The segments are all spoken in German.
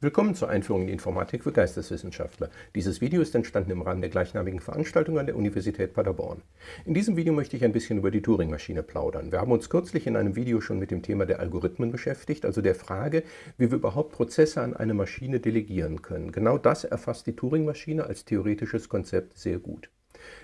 Willkommen zur Einführung in Informatik für Geisteswissenschaftler. Dieses Video ist entstanden im Rahmen der gleichnamigen Veranstaltung an der Universität Paderborn. In diesem Video möchte ich ein bisschen über die Turing-Maschine plaudern. Wir haben uns kürzlich in einem Video schon mit dem Thema der Algorithmen beschäftigt, also der Frage, wie wir überhaupt Prozesse an eine Maschine delegieren können. Genau das erfasst die Turing-Maschine als theoretisches Konzept sehr gut.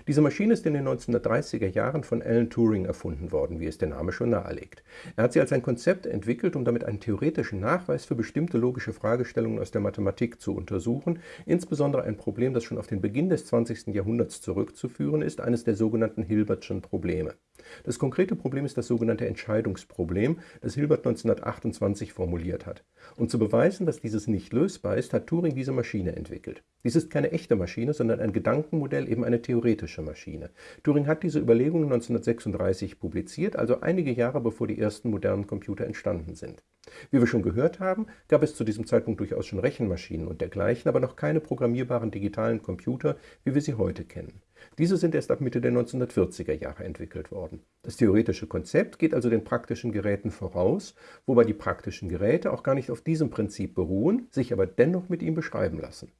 Diese Maschine ist in den 1930er Jahren von Alan Turing erfunden worden, wie es der Name schon nahelegt. Er hat sie als ein Konzept entwickelt, um damit einen theoretischen Nachweis für bestimmte logische Fragestellungen aus der Mathematik zu untersuchen, insbesondere ein Problem, das schon auf den Beginn des 20. Jahrhunderts zurückzuführen ist, eines der sogenannten Hilbertschen Probleme. Das konkrete Problem ist das sogenannte Entscheidungsproblem, das Hilbert 1928 formuliert hat. Um zu beweisen, dass dieses nicht lösbar ist, hat Turing diese Maschine entwickelt. Dies ist keine echte Maschine, sondern ein Gedankenmodell, eben eine theoretische Maschine. Turing hat diese Überlegungen 1936 publiziert, also einige Jahre bevor die ersten modernen Computer entstanden sind. Wie wir schon gehört haben, gab es zu diesem Zeitpunkt durchaus schon Rechenmaschinen und dergleichen, aber noch keine programmierbaren digitalen Computer, wie wir sie heute kennen. Diese sind erst ab Mitte der 1940er Jahre entwickelt worden. Das theoretische Konzept geht also den praktischen Geräten voraus, wobei die praktischen Geräte auch gar nicht auf diesem Prinzip beruhen, sich aber dennoch mit ihm beschreiben lassen.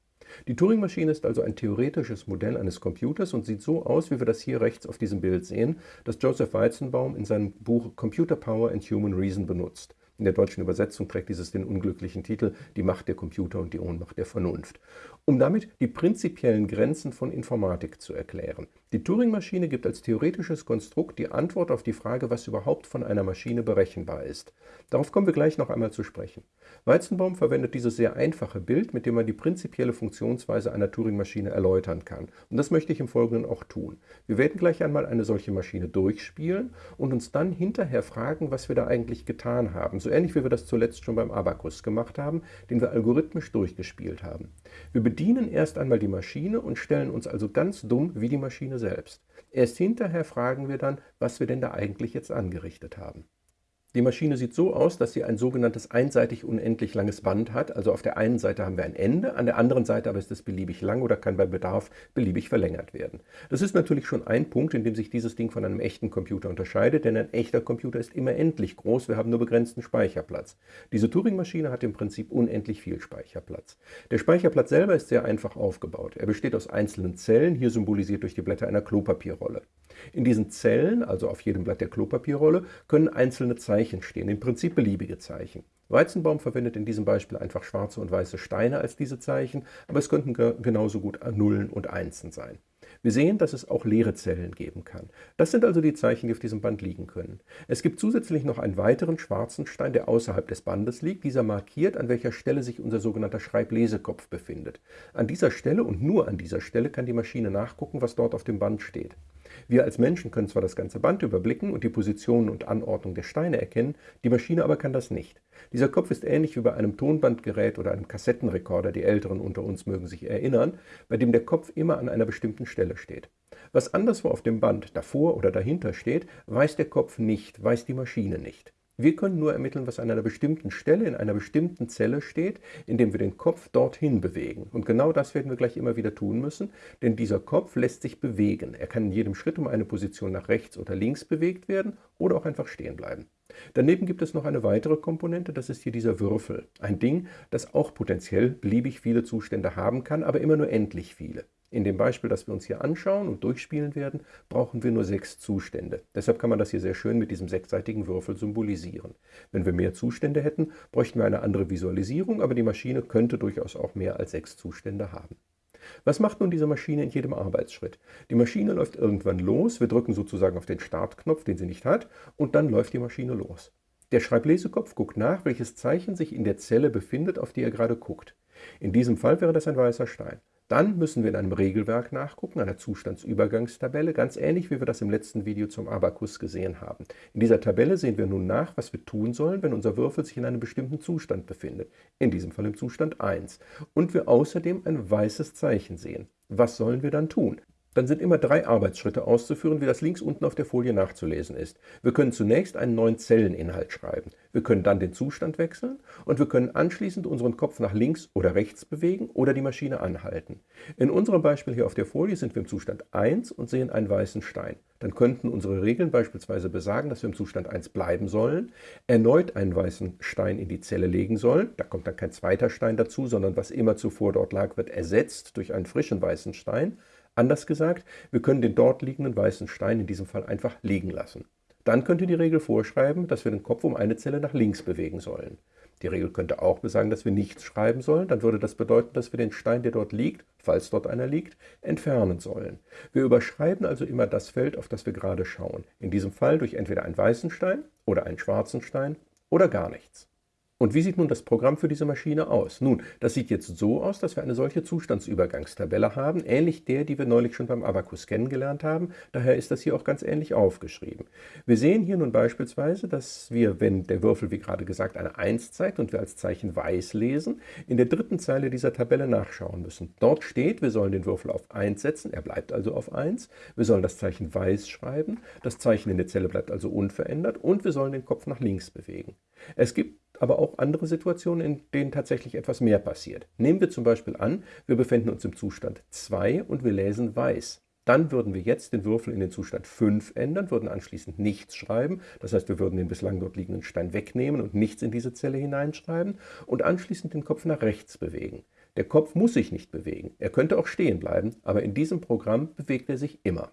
Die Turing-Maschine ist also ein theoretisches Modell eines Computers und sieht so aus, wie wir das hier rechts auf diesem Bild sehen, das Joseph Weizenbaum in seinem Buch Computer Power and Human Reason benutzt. In der deutschen Übersetzung trägt dieses den unglücklichen Titel Die Macht der Computer und die Ohnmacht der Vernunft. Um damit die prinzipiellen Grenzen von Informatik zu erklären. Die Turing-Maschine gibt als theoretisches Konstrukt die Antwort auf die Frage, was überhaupt von einer Maschine berechenbar ist. Darauf kommen wir gleich noch einmal zu sprechen. Weizenbaum verwendet dieses sehr einfache Bild, mit dem man die prinzipielle Funktionsweise einer Turing-Maschine erläutern kann. Und das möchte ich im Folgenden auch tun. Wir werden gleich einmal eine solche Maschine durchspielen und uns dann hinterher fragen, was wir da eigentlich getan haben. So ähnlich wie wir das zuletzt schon beim Abakus gemacht haben, den wir algorithmisch durchgespielt haben. Wir bedienen erst einmal die Maschine und stellen uns also ganz dumm wie die Maschine selbst. Erst hinterher fragen wir dann, was wir denn da eigentlich jetzt angerichtet haben. Die Maschine sieht so aus, dass sie ein sogenanntes einseitig unendlich langes Band hat. Also auf der einen Seite haben wir ein Ende, an der anderen Seite aber ist es beliebig lang oder kann bei Bedarf beliebig verlängert werden. Das ist natürlich schon ein Punkt, in dem sich dieses Ding von einem echten Computer unterscheidet, denn ein echter Computer ist immer endlich groß, wir haben nur begrenzten Speicherplatz. Diese Turing-Maschine hat im Prinzip unendlich viel Speicherplatz. Der Speicherplatz selber ist sehr einfach aufgebaut. Er besteht aus einzelnen Zellen, hier symbolisiert durch die Blätter einer Klopapierrolle. In diesen Zellen, also auf jedem Blatt der Klopapierrolle, können einzelne Zeichen stehen, im Prinzip beliebige Zeichen. Weizenbaum verwendet in diesem Beispiel einfach schwarze und weiße Steine als diese Zeichen, aber es könnten genauso gut Nullen und Einsen sein. Wir sehen, dass es auch leere Zellen geben kann. Das sind also die Zeichen, die auf diesem Band liegen können. Es gibt zusätzlich noch einen weiteren schwarzen Stein, der außerhalb des Bandes liegt. Dieser markiert, an welcher Stelle sich unser sogenannter Schreiblesekopf befindet. An dieser Stelle und nur an dieser Stelle kann die Maschine nachgucken, was dort auf dem Band steht. Wir als Menschen können zwar das ganze Band überblicken und die Position und Anordnung der Steine erkennen, die Maschine aber kann das nicht. Dieser Kopf ist ähnlich wie bei einem Tonbandgerät oder einem Kassettenrekorder, die Älteren unter uns mögen sich erinnern, bei dem der Kopf immer an einer bestimmten Stelle steht. Was anderswo auf dem Band davor oder dahinter steht, weiß der Kopf nicht, weiß die Maschine nicht. Wir können nur ermitteln, was an einer bestimmten Stelle in einer bestimmten Zelle steht, indem wir den Kopf dorthin bewegen. Und genau das werden wir gleich immer wieder tun müssen, denn dieser Kopf lässt sich bewegen. Er kann in jedem Schritt um eine Position nach rechts oder links bewegt werden oder auch einfach stehen bleiben. Daneben gibt es noch eine weitere Komponente, das ist hier dieser Würfel. Ein Ding, das auch potenziell beliebig viele Zustände haben kann, aber immer nur endlich viele. In dem Beispiel, das wir uns hier anschauen und durchspielen werden, brauchen wir nur sechs Zustände. Deshalb kann man das hier sehr schön mit diesem sechsseitigen Würfel symbolisieren. Wenn wir mehr Zustände hätten, bräuchten wir eine andere Visualisierung, aber die Maschine könnte durchaus auch mehr als sechs Zustände haben. Was macht nun diese Maschine in jedem Arbeitsschritt? Die Maschine läuft irgendwann los, wir drücken sozusagen auf den Startknopf, den sie nicht hat, und dann läuft die Maschine los. Der Schreiblesekopf guckt nach, welches Zeichen sich in der Zelle befindet, auf die er gerade guckt. In diesem Fall wäre das ein weißer Stein. Dann müssen wir in einem Regelwerk nachgucken, einer Zustandsübergangstabelle, ganz ähnlich wie wir das im letzten Video zum Abakus gesehen haben. In dieser Tabelle sehen wir nun nach, was wir tun sollen, wenn unser Würfel sich in einem bestimmten Zustand befindet, in diesem Fall im Zustand 1, und wir außerdem ein weißes Zeichen sehen. Was sollen wir dann tun? Dann sind immer drei Arbeitsschritte auszuführen, wie das links unten auf der Folie nachzulesen ist. Wir können zunächst einen neuen Zelleninhalt schreiben. Wir können dann den Zustand wechseln und wir können anschließend unseren Kopf nach links oder rechts bewegen oder die Maschine anhalten. In unserem Beispiel hier auf der Folie sind wir im Zustand 1 und sehen einen weißen Stein. Dann könnten unsere Regeln beispielsweise besagen, dass wir im Zustand 1 bleiben sollen, erneut einen weißen Stein in die Zelle legen sollen. Da kommt dann kein zweiter Stein dazu, sondern was immer zuvor dort lag, wird ersetzt durch einen frischen weißen Stein. Anders gesagt, wir können den dort liegenden weißen Stein in diesem Fall einfach liegen lassen. Dann könnte die Regel vorschreiben, dass wir den Kopf um eine Zelle nach links bewegen sollen. Die Regel könnte auch besagen, dass wir nichts schreiben sollen. Dann würde das bedeuten, dass wir den Stein, der dort liegt, falls dort einer liegt, entfernen sollen. Wir überschreiben also immer das Feld, auf das wir gerade schauen. In diesem Fall durch entweder einen weißen Stein oder einen schwarzen Stein oder gar nichts. Und wie sieht nun das Programm für diese Maschine aus? Nun, das sieht jetzt so aus, dass wir eine solche Zustandsübergangstabelle haben, ähnlich der, die wir neulich schon beim Abacus kennengelernt haben. Daher ist das hier auch ganz ähnlich aufgeschrieben. Wir sehen hier nun beispielsweise, dass wir, wenn der Würfel, wie gerade gesagt, eine 1 zeigt und wir als Zeichen weiß lesen, in der dritten Zeile dieser Tabelle nachschauen müssen. Dort steht, wir sollen den Würfel auf 1 setzen, er bleibt also auf 1. Wir sollen das Zeichen weiß schreiben, das Zeichen in der Zelle bleibt also unverändert und wir sollen den Kopf nach links bewegen. Es gibt aber auch andere Situationen, in denen tatsächlich etwas mehr passiert. Nehmen wir zum Beispiel an, wir befinden uns im Zustand 2 und wir lesen weiß. Dann würden wir jetzt den Würfel in den Zustand 5 ändern, würden anschließend nichts schreiben. Das heißt, wir würden den bislang dort liegenden Stein wegnehmen und nichts in diese Zelle hineinschreiben und anschließend den Kopf nach rechts bewegen. Der Kopf muss sich nicht bewegen. Er könnte auch stehen bleiben, aber in diesem Programm bewegt er sich immer.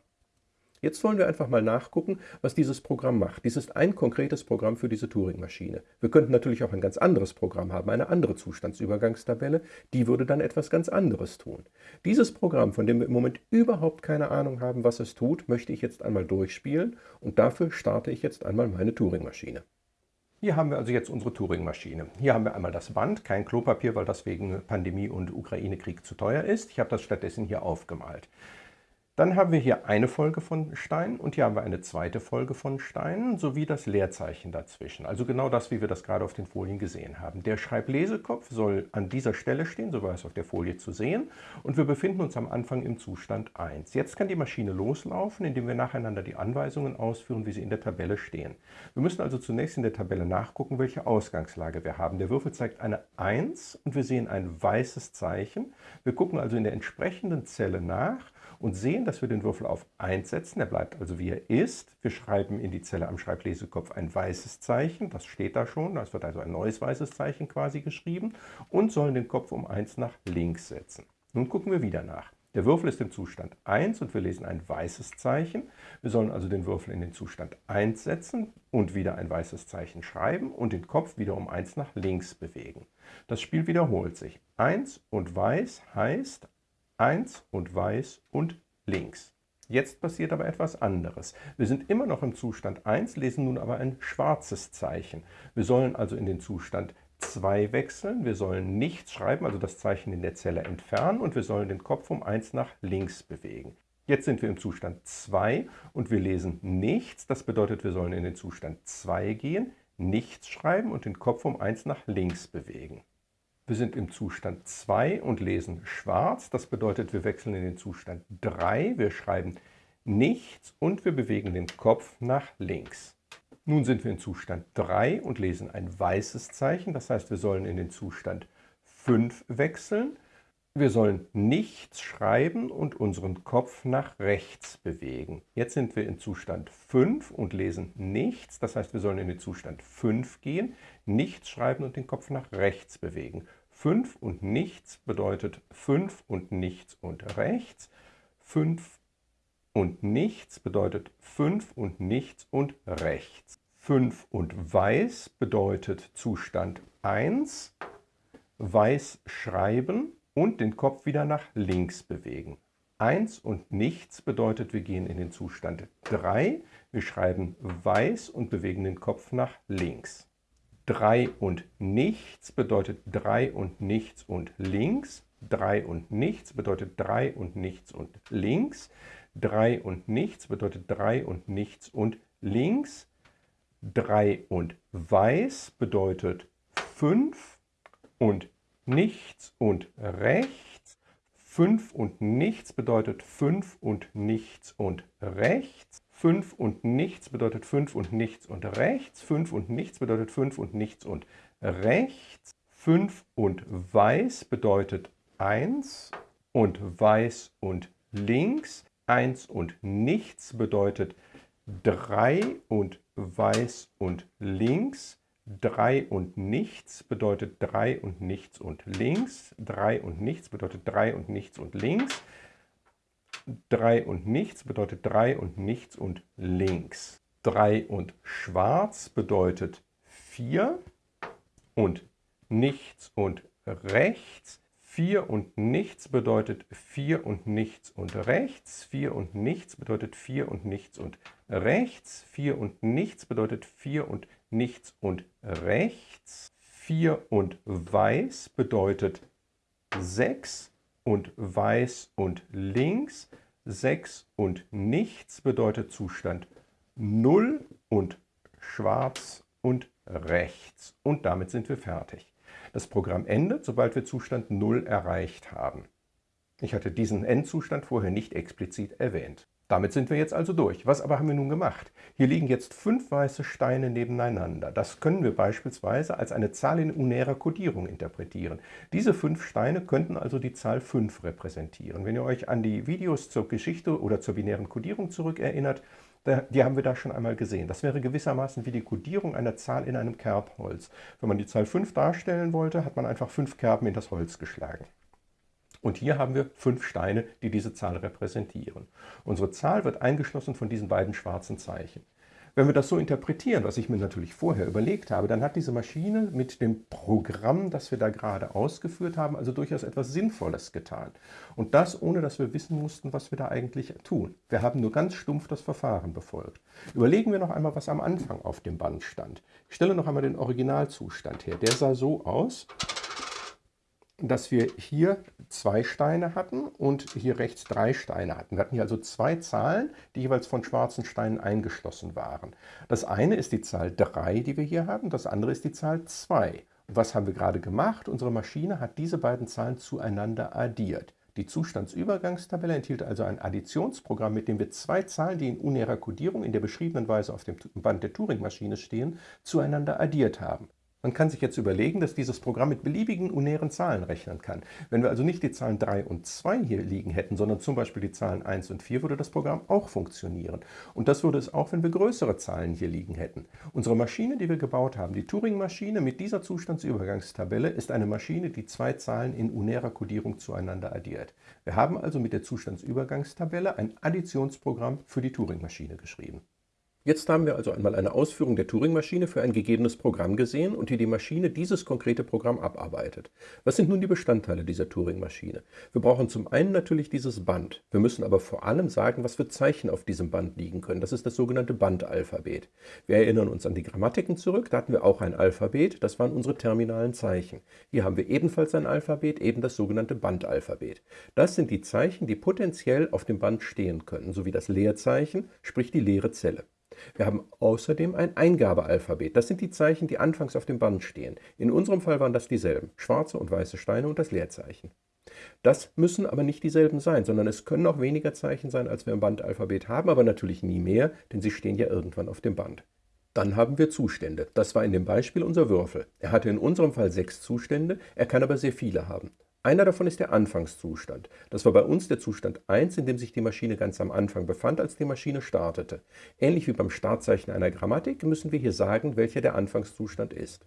Jetzt wollen wir einfach mal nachgucken, was dieses Programm macht. Dies ist ein konkretes Programm für diese Turing-Maschine. Wir könnten natürlich auch ein ganz anderes Programm haben, eine andere Zustandsübergangstabelle. Die würde dann etwas ganz anderes tun. Dieses Programm, von dem wir im Moment überhaupt keine Ahnung haben, was es tut, möchte ich jetzt einmal durchspielen und dafür starte ich jetzt einmal meine Turing-Maschine. Hier haben wir also jetzt unsere Turing-Maschine. Hier haben wir einmal das Band, kein Klopapier, weil das wegen Pandemie und Ukraine-Krieg zu teuer ist. Ich habe das stattdessen hier aufgemalt. Dann haben wir hier eine Folge von Steinen und hier haben wir eine zweite Folge von Steinen sowie das Leerzeichen dazwischen. Also genau das, wie wir das gerade auf den Folien gesehen haben. Der Schreiblesekopf soll an dieser Stelle stehen, so war es auf der Folie zu sehen. Und wir befinden uns am Anfang im Zustand 1. Jetzt kann die Maschine loslaufen, indem wir nacheinander die Anweisungen ausführen, wie sie in der Tabelle stehen. Wir müssen also zunächst in der Tabelle nachgucken, welche Ausgangslage wir haben. Der Würfel zeigt eine 1 und wir sehen ein weißes Zeichen. Wir gucken also in der entsprechenden Zelle nach und sehen, dass wir den Würfel auf 1 setzen. Er bleibt also wie er ist. Wir schreiben in die Zelle am Schreiblesekopf ein weißes Zeichen. Das steht da schon. Es wird also ein neues weißes Zeichen quasi geschrieben und sollen den Kopf um 1 nach links setzen. Nun gucken wir wieder nach. Der Würfel ist im Zustand 1 und wir lesen ein weißes Zeichen. Wir sollen also den Würfel in den Zustand 1 setzen und wieder ein weißes Zeichen schreiben und den Kopf wieder um 1 nach links bewegen. Das Spiel wiederholt sich. 1 und weiß heißt 1 und weiß und links. Jetzt passiert aber etwas anderes. Wir sind immer noch im Zustand 1, lesen nun aber ein schwarzes Zeichen. Wir sollen also in den Zustand 2 wechseln. Wir sollen nichts schreiben, also das Zeichen in der Zelle entfernen und wir sollen den Kopf um 1 nach links bewegen. Jetzt sind wir im Zustand 2 und wir lesen nichts. Das bedeutet, wir sollen in den Zustand 2 gehen, nichts schreiben und den Kopf um 1 nach links bewegen. Wir sind im Zustand 2 und lesen schwarz. Das bedeutet, wir wechseln in den Zustand 3. Wir schreiben nichts und wir bewegen den Kopf nach links. Nun sind wir in Zustand 3 und lesen ein weißes Zeichen. Das heißt, wir sollen in den Zustand 5 wechseln. Wir sollen nichts schreiben und unseren Kopf nach rechts bewegen. Jetzt sind wir in Zustand 5 und lesen nichts. Das heißt, wir sollen in den Zustand 5 gehen, nichts schreiben und den Kopf nach rechts bewegen. 5 und nichts bedeutet 5 und nichts und rechts. 5 und nichts bedeutet 5 und nichts und rechts. 5 und weiß bedeutet Zustand 1, weiß schreiben und den Kopf wieder nach links bewegen. 1 und nichts bedeutet, wir gehen in den Zustand 3. Wir schreiben weiß und bewegen den Kopf nach links. 3 und nichts bedeutet 3 und nichts und links. 3 und nichts bedeutet 3 und nichts und links. 3 und nichts bedeutet 3 und nichts und links. 3 und weiß bedeutet 5 und nichts und rechts. 5 und nichts bedeutet 5 und nichts und rechts. 5 und nichts bedeutet 5 und nichts und rechts. 5 und nichts bedeutet 5 und nichts und rechts. 5 und weiß bedeutet 1 und weiß und links. 1 und nichts bedeutet 3 und weiß und links. 3 und nichts bedeutet 3 und nichts und links. 3 und nichts bedeutet 3 und nichts und links. 3 und nichts bedeutet 3 und nichts und links. 3 und schwarz bedeutet 4 und nichts und rechts. 4 und nichts bedeutet 4 und nichts und rechts. 4 und nichts bedeutet 4 und nichts und rechts. 4 und nichts bedeutet 4 und nichts und rechts. 4 und weiß bedeutet 6 und weiß und links. 6 und nichts bedeutet Zustand 0 und schwarz und rechts. Und damit sind wir fertig. Das Programm endet, sobald wir Zustand 0 erreicht haben. Ich hatte diesen Endzustand vorher nicht explizit erwähnt. Damit sind wir jetzt also durch. Was aber haben wir nun gemacht? Hier liegen jetzt fünf weiße Steine nebeneinander. Das können wir beispielsweise als eine Zahl in unärer Kodierung interpretieren. Diese fünf Steine könnten also die Zahl 5 repräsentieren. Wenn ihr euch an die Videos zur Geschichte oder zur binären Kodierung zurückerinnert, die haben wir da schon einmal gesehen. Das wäre gewissermaßen wie die Kodierung einer Zahl in einem Kerbholz. Wenn man die Zahl 5 darstellen wollte, hat man einfach fünf Kerben in das Holz geschlagen. Und hier haben wir fünf Steine, die diese Zahl repräsentieren. Unsere Zahl wird eingeschlossen von diesen beiden schwarzen Zeichen. Wenn wir das so interpretieren, was ich mir natürlich vorher überlegt habe, dann hat diese Maschine mit dem Programm, das wir da gerade ausgeführt haben, also durchaus etwas Sinnvolles getan. Und das, ohne dass wir wissen mussten, was wir da eigentlich tun. Wir haben nur ganz stumpf das Verfahren befolgt. Überlegen wir noch einmal, was am Anfang auf dem Band stand. Ich stelle noch einmal den Originalzustand her. Der sah so aus, dass wir hier zwei Steine hatten und hier rechts drei Steine hatten. Wir hatten hier also zwei Zahlen, die jeweils von schwarzen Steinen eingeschlossen waren. Das eine ist die Zahl 3, die wir hier haben, das andere ist die Zahl 2. Und was haben wir gerade gemacht? Unsere Maschine hat diese beiden Zahlen zueinander addiert. Die Zustandsübergangstabelle enthielt also ein Additionsprogramm, mit dem wir zwei Zahlen, die in unärer Kodierung in der beschriebenen Weise auf dem Band der Turing-Maschine stehen, zueinander addiert haben. Man kann sich jetzt überlegen, dass dieses Programm mit beliebigen unären Zahlen rechnen kann. Wenn wir also nicht die Zahlen 3 und 2 hier liegen hätten, sondern zum Beispiel die Zahlen 1 und 4, würde das Programm auch funktionieren. Und das würde es auch, wenn wir größere Zahlen hier liegen hätten. Unsere Maschine, die wir gebaut haben, die Turing-Maschine mit dieser Zustandsübergangstabelle, ist eine Maschine, die zwei Zahlen in unärer Kodierung zueinander addiert. Wir haben also mit der Zustandsübergangstabelle ein Additionsprogramm für die Turing-Maschine geschrieben. Jetzt haben wir also einmal eine Ausführung der Turing-Maschine für ein gegebenes Programm gesehen und wie die Maschine dieses konkrete Programm abarbeitet. Was sind nun die Bestandteile dieser Turing-Maschine? Wir brauchen zum einen natürlich dieses Band. Wir müssen aber vor allem sagen, was für Zeichen auf diesem Band liegen können. Das ist das sogenannte Bandalphabet. Wir erinnern uns an die Grammatiken zurück, da hatten wir auch ein Alphabet, das waren unsere terminalen Zeichen. Hier haben wir ebenfalls ein Alphabet, eben das sogenannte Bandalphabet. Das sind die Zeichen, die potenziell auf dem Band stehen können, sowie das Leerzeichen, sprich die leere Zelle. Wir haben außerdem ein Eingabealphabet. Das sind die Zeichen, die anfangs auf dem Band stehen. In unserem Fall waren das dieselben, schwarze und weiße Steine und das Leerzeichen. Das müssen aber nicht dieselben sein, sondern es können auch weniger Zeichen sein, als wir im Bandalphabet haben, aber natürlich nie mehr, denn sie stehen ja irgendwann auf dem Band. Dann haben wir Zustände. Das war in dem Beispiel unser Würfel. Er hatte in unserem Fall sechs Zustände, er kann aber sehr viele haben. Einer davon ist der Anfangszustand. Das war bei uns der Zustand 1, in dem sich die Maschine ganz am Anfang befand, als die Maschine startete. Ähnlich wie beim Startzeichen einer Grammatik müssen wir hier sagen, welcher der Anfangszustand ist.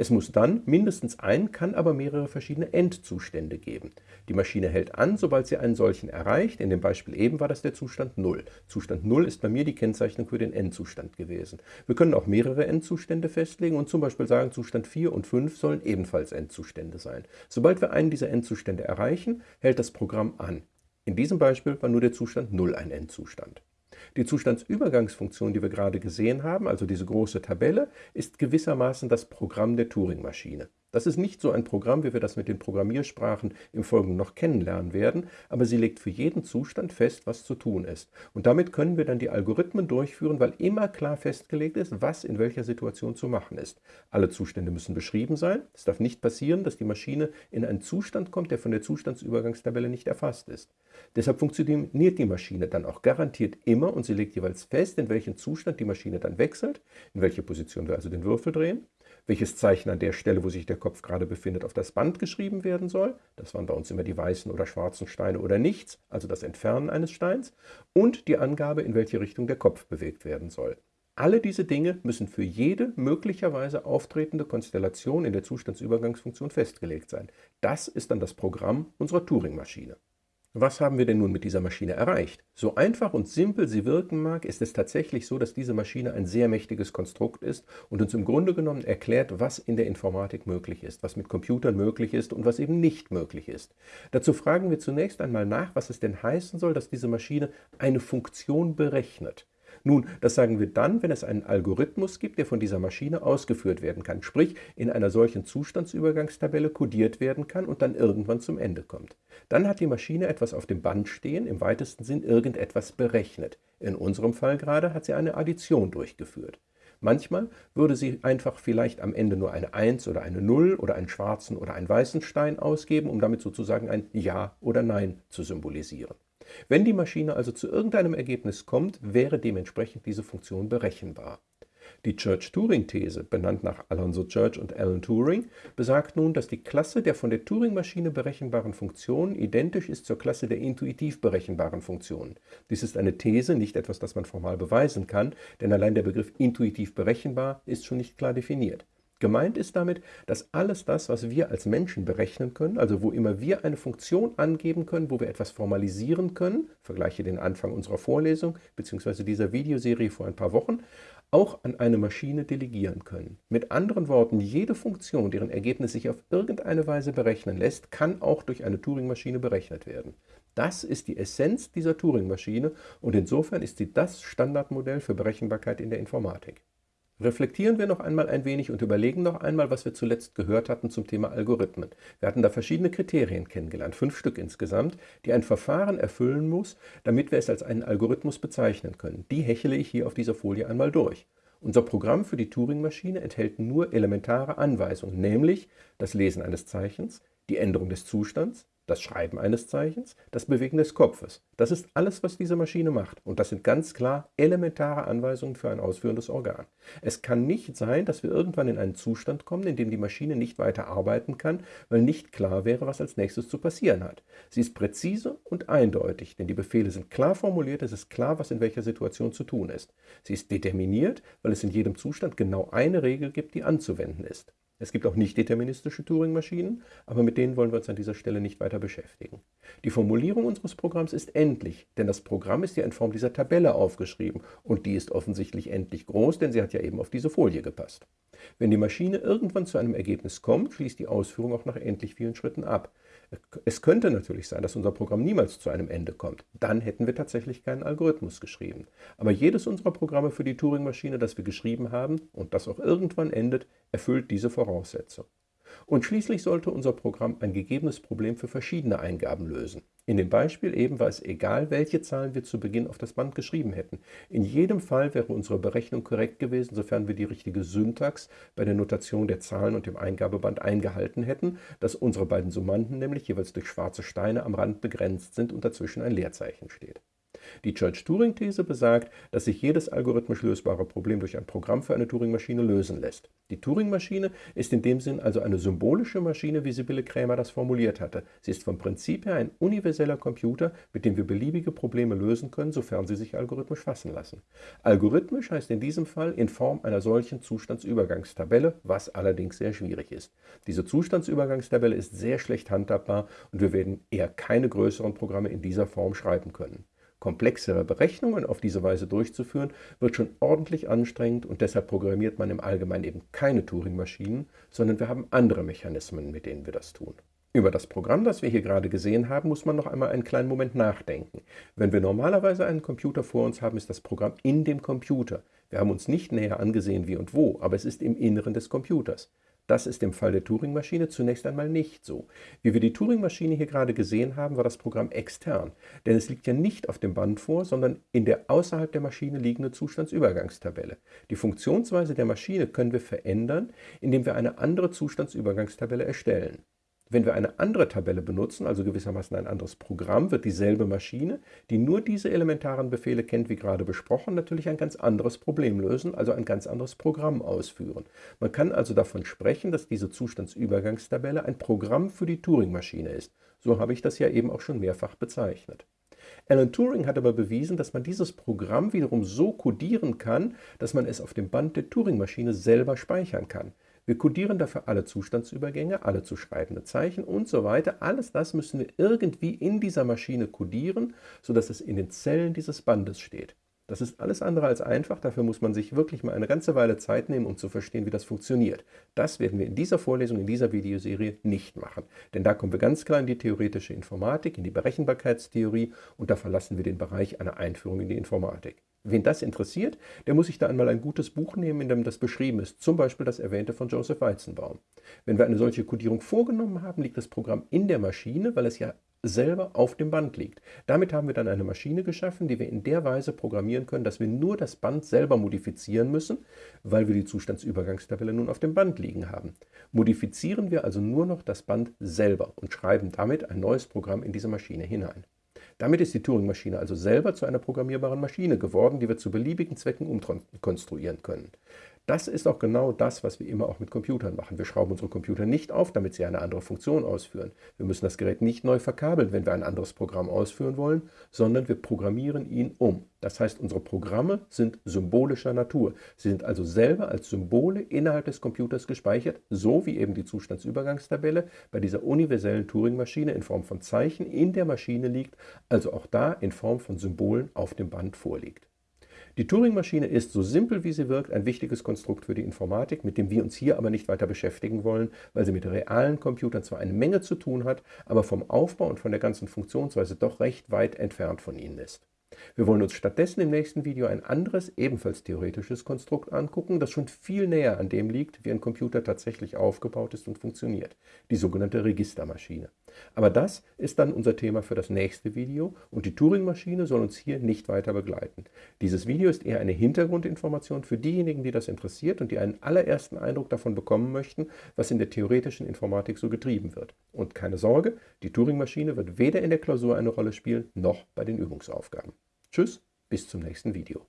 Es muss dann mindestens ein, kann aber mehrere verschiedene Endzustände geben. Die Maschine hält an, sobald sie einen solchen erreicht. In dem Beispiel eben war das der Zustand 0. Zustand 0 ist bei mir die Kennzeichnung für den Endzustand gewesen. Wir können auch mehrere Endzustände festlegen und zum Beispiel sagen, Zustand 4 und 5 sollen ebenfalls Endzustände sein. Sobald wir einen dieser Endzustände erreichen, hält das Programm an. In diesem Beispiel war nur der Zustand 0 ein Endzustand. Die Zustandsübergangsfunktion, die wir gerade gesehen haben, also diese große Tabelle, ist gewissermaßen das Programm der Turing-Maschine. Das ist nicht so ein Programm, wie wir das mit den Programmiersprachen im Folgenden noch kennenlernen werden, aber sie legt für jeden Zustand fest, was zu tun ist. Und damit können wir dann die Algorithmen durchführen, weil immer klar festgelegt ist, was in welcher Situation zu machen ist. Alle Zustände müssen beschrieben sein. Es darf nicht passieren, dass die Maschine in einen Zustand kommt, der von der Zustandsübergangstabelle nicht erfasst ist. Deshalb funktioniert die Maschine dann auch garantiert immer und sie legt jeweils fest, in welchen Zustand die Maschine dann wechselt, in welche Position wir also den Würfel drehen welches Zeichen an der Stelle, wo sich der Kopf gerade befindet, auf das Band geschrieben werden soll. Das waren bei uns immer die weißen oder schwarzen Steine oder nichts, also das Entfernen eines Steins. Und die Angabe, in welche Richtung der Kopf bewegt werden soll. Alle diese Dinge müssen für jede möglicherweise auftretende Konstellation in der Zustandsübergangsfunktion festgelegt sein. Das ist dann das Programm unserer Turing-Maschine. Was haben wir denn nun mit dieser Maschine erreicht? So einfach und simpel sie wirken mag, ist es tatsächlich so, dass diese Maschine ein sehr mächtiges Konstrukt ist und uns im Grunde genommen erklärt, was in der Informatik möglich ist, was mit Computern möglich ist und was eben nicht möglich ist. Dazu fragen wir zunächst einmal nach, was es denn heißen soll, dass diese Maschine eine Funktion berechnet. Nun, das sagen wir dann, wenn es einen Algorithmus gibt, der von dieser Maschine ausgeführt werden kann, sprich in einer solchen Zustandsübergangstabelle kodiert werden kann und dann irgendwann zum Ende kommt. Dann hat die Maschine etwas auf dem Band stehen, im weitesten Sinn irgendetwas berechnet. In unserem Fall gerade hat sie eine Addition durchgeführt. Manchmal würde sie einfach vielleicht am Ende nur eine 1 oder eine 0 oder einen schwarzen oder einen weißen Stein ausgeben, um damit sozusagen ein Ja oder Nein zu symbolisieren. Wenn die Maschine also zu irgendeinem Ergebnis kommt, wäre dementsprechend diese Funktion berechenbar. Die Church-Turing-These, benannt nach Alonzo Church und Alan Turing, besagt nun, dass die Klasse der von der Turing-Maschine berechenbaren Funktionen identisch ist zur Klasse der intuitiv berechenbaren Funktionen. Dies ist eine These, nicht etwas, das man formal beweisen kann, denn allein der Begriff intuitiv berechenbar ist schon nicht klar definiert. Gemeint ist damit, dass alles das, was wir als Menschen berechnen können, also wo immer wir eine Funktion angeben können, wo wir etwas formalisieren können, vergleiche den Anfang unserer Vorlesung bzw. dieser Videoserie vor ein paar Wochen, auch an eine Maschine delegieren können. Mit anderen Worten, jede Funktion, deren Ergebnis sich auf irgendeine Weise berechnen lässt, kann auch durch eine Turing-Maschine berechnet werden. Das ist die Essenz dieser Turing-Maschine und insofern ist sie das Standardmodell für Berechenbarkeit in der Informatik. Reflektieren wir noch einmal ein wenig und überlegen noch einmal, was wir zuletzt gehört hatten zum Thema Algorithmen. Wir hatten da verschiedene Kriterien kennengelernt, fünf Stück insgesamt, die ein Verfahren erfüllen muss, damit wir es als einen Algorithmus bezeichnen können. Die hechele ich hier auf dieser Folie einmal durch. Unser Programm für die Turing-Maschine enthält nur elementare Anweisungen, nämlich das Lesen eines Zeichens, die Änderung des Zustands, das Schreiben eines Zeichens, das Bewegen des Kopfes. Das ist alles, was diese Maschine macht. Und das sind ganz klar elementare Anweisungen für ein ausführendes Organ. Es kann nicht sein, dass wir irgendwann in einen Zustand kommen, in dem die Maschine nicht weiter arbeiten kann, weil nicht klar wäre, was als nächstes zu passieren hat. Sie ist präzise und eindeutig, denn die Befehle sind klar formuliert, es ist klar, was in welcher Situation zu tun ist. Sie ist determiniert, weil es in jedem Zustand genau eine Regel gibt, die anzuwenden ist. Es gibt auch nicht deterministische Turing-Maschinen, aber mit denen wollen wir uns an dieser Stelle nicht weiter beschäftigen. Die Formulierung unseres Programms ist endlich, denn das Programm ist ja in Form dieser Tabelle aufgeschrieben und die ist offensichtlich endlich groß, denn sie hat ja eben auf diese Folie gepasst. Wenn die Maschine irgendwann zu einem Ergebnis kommt, schließt die Ausführung auch nach endlich vielen Schritten ab. Es könnte natürlich sein, dass unser Programm niemals zu einem Ende kommt. Dann hätten wir tatsächlich keinen Algorithmus geschrieben. Aber jedes unserer Programme für die Turing-Maschine, das wir geschrieben haben und das auch irgendwann endet, erfüllt diese Voraussetzung. Und schließlich sollte unser Programm ein gegebenes Problem für verschiedene Eingaben lösen. In dem Beispiel eben war es egal, welche Zahlen wir zu Beginn auf das Band geschrieben hätten. In jedem Fall wäre unsere Berechnung korrekt gewesen, sofern wir die richtige Syntax bei der Notation der Zahlen und dem Eingabeband eingehalten hätten, dass unsere beiden Summanden nämlich jeweils durch schwarze Steine am Rand begrenzt sind und dazwischen ein Leerzeichen steht. Die Church-Turing-These besagt, dass sich jedes algorithmisch lösbare Problem durch ein Programm für eine Turing-Maschine lösen lässt. Die Turing-Maschine ist in dem Sinn also eine symbolische Maschine, wie Sibylle Krämer das formuliert hatte. Sie ist vom Prinzip her ein universeller Computer, mit dem wir beliebige Probleme lösen können, sofern sie sich algorithmisch fassen lassen. Algorithmisch heißt in diesem Fall in Form einer solchen Zustandsübergangstabelle, was allerdings sehr schwierig ist. Diese Zustandsübergangstabelle ist sehr schlecht handhabbar und wir werden eher keine größeren Programme in dieser Form schreiben können. Komplexere Berechnungen auf diese Weise durchzuführen, wird schon ordentlich anstrengend und deshalb programmiert man im Allgemeinen eben keine Turing-Maschinen, sondern wir haben andere Mechanismen, mit denen wir das tun. Über das Programm, das wir hier gerade gesehen haben, muss man noch einmal einen kleinen Moment nachdenken. Wenn wir normalerweise einen Computer vor uns haben, ist das Programm in dem Computer. Wir haben uns nicht näher angesehen, wie und wo, aber es ist im Inneren des Computers. Das ist im Fall der Turing-Maschine zunächst einmal nicht so. Wie wir die Turing-Maschine hier gerade gesehen haben, war das Programm extern, denn es liegt ja nicht auf dem Band vor, sondern in der außerhalb der Maschine liegende Zustandsübergangstabelle. Die Funktionsweise der Maschine können wir verändern, indem wir eine andere Zustandsübergangstabelle erstellen. Wenn wir eine andere Tabelle benutzen, also gewissermaßen ein anderes Programm, wird dieselbe Maschine, die nur diese elementaren Befehle kennt, wie gerade besprochen, natürlich ein ganz anderes Problem lösen, also ein ganz anderes Programm ausführen. Man kann also davon sprechen, dass diese Zustandsübergangstabelle ein Programm für die Turing-Maschine ist. So habe ich das ja eben auch schon mehrfach bezeichnet. Alan Turing hat aber bewiesen, dass man dieses Programm wiederum so codieren kann, dass man es auf dem Band der Turing-Maschine selber speichern kann. Wir kodieren dafür alle Zustandsübergänge, alle zu schreibende Zeichen und so weiter. Alles das müssen wir irgendwie in dieser Maschine kodieren, sodass es in den Zellen dieses Bandes steht. Das ist alles andere als einfach, dafür muss man sich wirklich mal eine ganze Weile Zeit nehmen, um zu verstehen, wie das funktioniert. Das werden wir in dieser Vorlesung, in dieser Videoserie nicht machen, denn da kommen wir ganz klar in die theoretische Informatik, in die Berechenbarkeitstheorie und da verlassen wir den Bereich einer Einführung in die Informatik. Wen das interessiert, der muss sich da einmal ein gutes Buch nehmen, in dem das beschrieben ist, zum Beispiel das erwähnte von Joseph Weizenbaum. Wenn wir eine solche Codierung vorgenommen haben, liegt das Programm in der Maschine, weil es ja selber auf dem Band liegt. Damit haben wir dann eine Maschine geschaffen, die wir in der Weise programmieren können, dass wir nur das Band selber modifizieren müssen, weil wir die Zustandsübergangstabelle nun auf dem Band liegen haben. Modifizieren wir also nur noch das Band selber und schreiben damit ein neues Programm in diese Maschine hinein. Damit ist die Turing-Maschine also selber zu einer programmierbaren Maschine geworden, die wir zu beliebigen Zwecken umkonstruieren können. Das ist auch genau das, was wir immer auch mit Computern machen. Wir schrauben unsere Computer nicht auf, damit sie eine andere Funktion ausführen. Wir müssen das Gerät nicht neu verkabeln, wenn wir ein anderes Programm ausführen wollen, sondern wir programmieren ihn um. Das heißt, unsere Programme sind symbolischer Natur. Sie sind also selber als Symbole innerhalb des Computers gespeichert, so wie eben die Zustandsübergangstabelle bei dieser universellen Turing-Maschine in Form von Zeichen in der Maschine liegt, also auch da in Form von Symbolen auf dem Band vorliegt. Die Turing-Maschine ist, so simpel wie sie wirkt, ein wichtiges Konstrukt für die Informatik, mit dem wir uns hier aber nicht weiter beschäftigen wollen, weil sie mit realen Computern zwar eine Menge zu tun hat, aber vom Aufbau und von der ganzen Funktionsweise doch recht weit entfernt von ihnen ist. Wir wollen uns stattdessen im nächsten Video ein anderes, ebenfalls theoretisches Konstrukt angucken, das schon viel näher an dem liegt, wie ein Computer tatsächlich aufgebaut ist und funktioniert, die sogenannte Registermaschine. Aber das ist dann unser Thema für das nächste Video und die Turing-Maschine soll uns hier nicht weiter begleiten. Dieses Video ist eher eine Hintergrundinformation für diejenigen, die das interessiert und die einen allerersten Eindruck davon bekommen möchten, was in der theoretischen Informatik so getrieben wird. Und keine Sorge, die Turing-Maschine wird weder in der Klausur eine Rolle spielen, noch bei den Übungsaufgaben. Tschüss, bis zum nächsten Video.